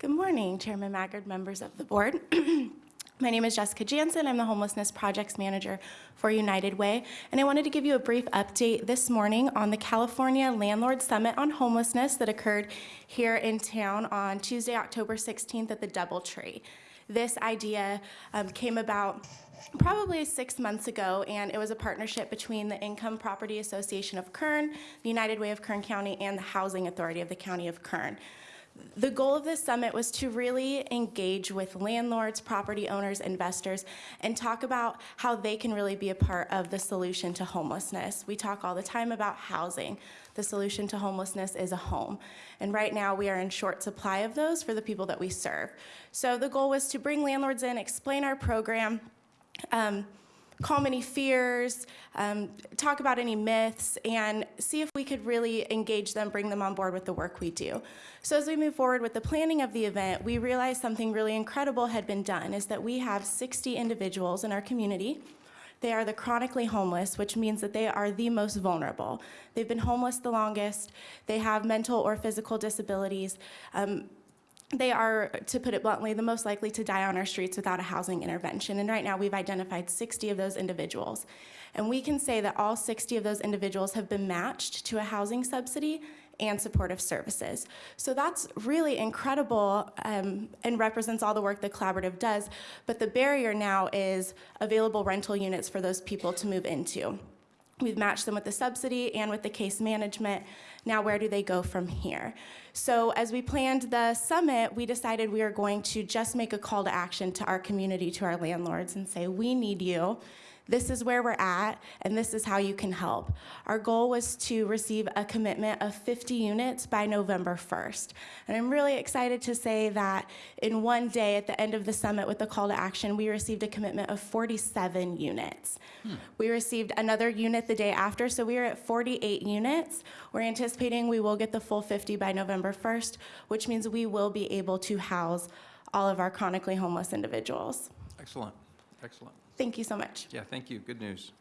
Good morning, Chairman Maggard, members of the board. My name is Jessica Jansen. I'm the Homelessness Projects Manager for United Way, and I wanted to give you a brief update this morning on the California Landlord Summit on Homelessness that occurred here in town on Tuesday, October 16th at the Doubletree. This idea um, came about probably six months ago, and it was a partnership between the Income Property Association of Kern, the United Way of Kern County, and the Housing Authority of the County of Kern. The goal of this summit was to really engage with landlords, property owners, investors, and talk about how they can really be a part of the solution to homelessness. We talk all the time about housing. The solution to homelessness is a home. And right now, we are in short supply of those for the people that we serve. So the goal was to bring landlords in, explain our program, um, calm any fears, um, talk about any myths, and see if we could really engage them, bring them on board with the work we do. So as we move forward with the planning of the event, we realized something really incredible had been done, is that we have 60 individuals in our community they are the chronically homeless, which means that they are the most vulnerable. They've been homeless the longest. They have mental or physical disabilities. Um, they are, to put it bluntly, the most likely to die on our streets without a housing intervention. And right now, we've identified 60 of those individuals. And we can say that all 60 of those individuals have been matched to a housing subsidy and supportive services. So that's really incredible um, and represents all the work the collaborative does. But the barrier now is available rental units for those people to move into. We've matched them with the subsidy and with the case management. Now, where do they go from here? So, as we planned the summit, we decided we are going to just make a call to action to our community, to our landlords, and say, We need you. This is where we're at, and this is how you can help. Our goal was to receive a commitment of 50 units by November 1st. And I'm really excited to say that in one day at the end of the summit with the call to action, we received a commitment of 47 units. Hmm. We received another unit the day after, so we are at 48 units. We're anticipating we will get the full 50 by November 1st, which means we will be able to house all of our chronically homeless individuals. Excellent, excellent. Thank you so much. Yeah, thank you, good news.